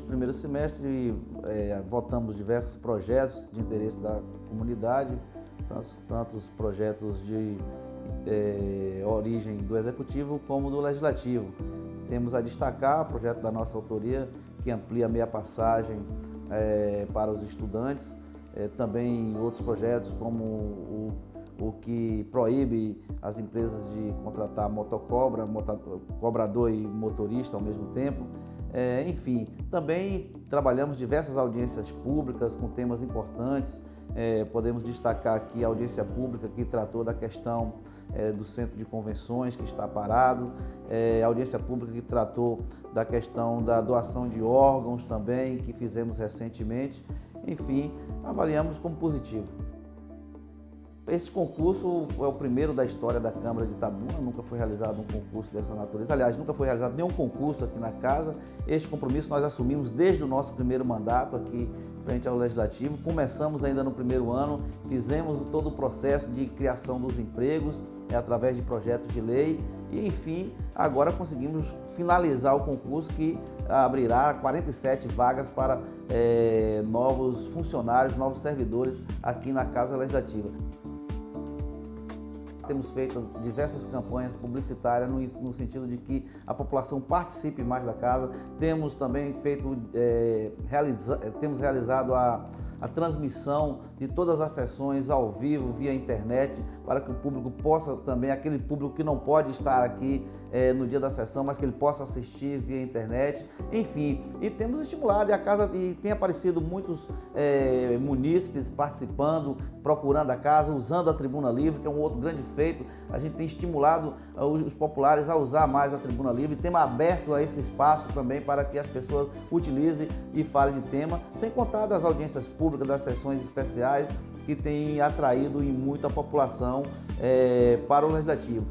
primeiro semestre é, votamos diversos projetos de interesse da comunidade, tantos, tantos projetos de é, origem do Executivo como do Legislativo. Temos a destacar o projeto da nossa autoria, que amplia a meia passagem é, para os estudantes, é, também outros projetos como o, o que proíbe as empresas de contratar motocobra, cobrador e motorista ao mesmo tempo. É, enfim, também trabalhamos diversas audiências públicas com temas importantes. É, podemos destacar aqui a audiência pública que tratou da questão é, do centro de convenções que está parado, é, a audiência pública que tratou da questão da doação de órgãos também, que fizemos recentemente. Enfim, avaliamos como positivo. Esse concurso é o primeiro da história da Câmara de Itabuna, nunca foi realizado um concurso dessa natureza. Aliás, nunca foi realizado nenhum concurso aqui na casa. Este compromisso nós assumimos desde o nosso primeiro mandato aqui frente ao Legislativo. Começamos ainda no primeiro ano, fizemos todo o processo de criação dos empregos é, através de projetos de lei e, enfim, agora conseguimos finalizar o concurso que abrirá 47 vagas para é, novos funcionários, novos servidores aqui na Casa Legislativa. Temos feito diversas campanhas publicitárias no, no sentido de que a população participe mais da casa. Temos também feito, é, realiza, temos realizado a a transmissão de todas as sessões ao vivo, via internet, para que o público possa também, aquele público que não pode estar aqui é, no dia da sessão, mas que ele possa assistir via internet. Enfim, e temos estimulado e a casa e tem aparecido muitos é, munícipes participando, procurando a casa, usando a tribuna livre, que é um outro grande feito. A gente tem estimulado uh, os populares a usar mais a tribuna livre, temos aberto a esse espaço também para que as pessoas utilizem e falem de tema, sem contar das audiências públicas pública, das sessões especiais, que tem atraído em muita população é, para o Legislativo.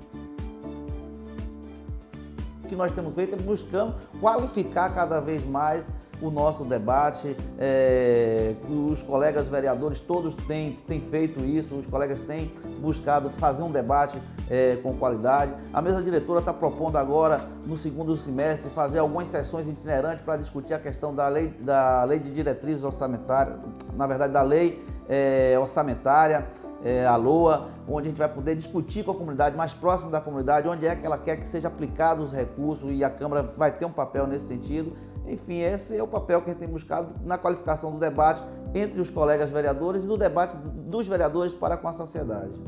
O que nós temos feito é buscando qualificar cada vez mais o nosso debate, é, os colegas vereadores todos têm, têm feito isso, os colegas têm buscado fazer um debate é, com qualidade. A mesa diretora está propondo agora, no segundo semestre, fazer algumas sessões itinerantes para discutir a questão da lei, da lei de diretrizes orçamentárias, na verdade da lei é, orçamentária, é, a LOA, onde a gente vai poder discutir com a comunidade, mais próximo da comunidade, onde é que ela quer que seja aplicado os recursos e a Câmara vai ter um papel nesse sentido. Enfim, esse é o papel que a gente tem buscado na qualificação do debate entre os colegas vereadores e do debate dos vereadores para com a sociedade.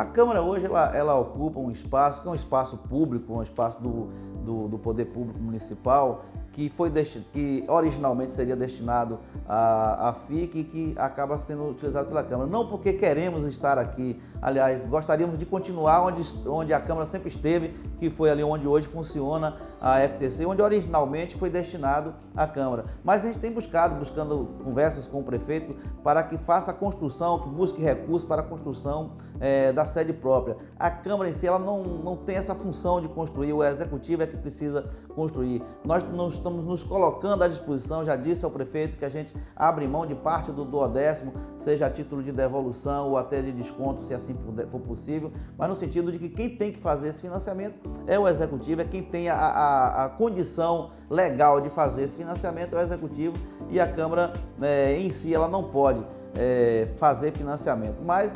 A Câmara hoje ela, ela, ocupa um espaço que é um espaço público, um espaço do, do, do poder público municipal que, foi que originalmente seria destinado à, à FIC e que acaba sendo utilizado pela Câmara. Não porque queremos estar aqui, aliás, gostaríamos de continuar onde, onde a Câmara sempre esteve, que foi ali onde hoje funciona a FTC, onde originalmente foi destinado à Câmara. Mas a gente tem buscado, buscando conversas com o prefeito para que faça a construção, que busque recursos para a construção é, da sede própria. A Câmara em si ela não, não tem essa função de construir, o Executivo é que precisa construir. Nós não estamos nos colocando à disposição, já disse ao prefeito que a gente abre mão de parte do duodécimo, seja a título de devolução ou até de desconto, se assim for possível, mas no sentido de que quem tem que fazer esse financiamento é o executivo, é quem tem a, a, a condição legal de fazer esse financiamento é o executivo e a Câmara é, em si ela não pode é, fazer financiamento, mas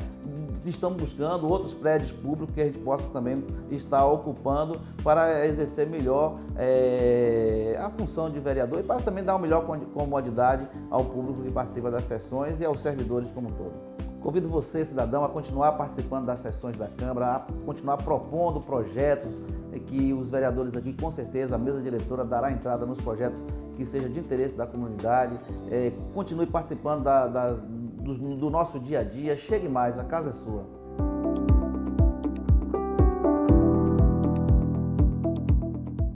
estamos buscando outros prédios públicos que a gente possa também estar ocupando para exercer melhor é, a função de vereador e para também dar uma melhor comodidade ao público que participa das sessões e aos servidores como um todo. Convido você, cidadão, a continuar participando das sessões da Câmara, a continuar propondo projetos que os vereadores aqui, com certeza, a mesa diretora dará entrada nos projetos que sejam de interesse da comunidade. É, continue participando da, da do, do nosso dia a dia. Chegue mais, a casa é sua.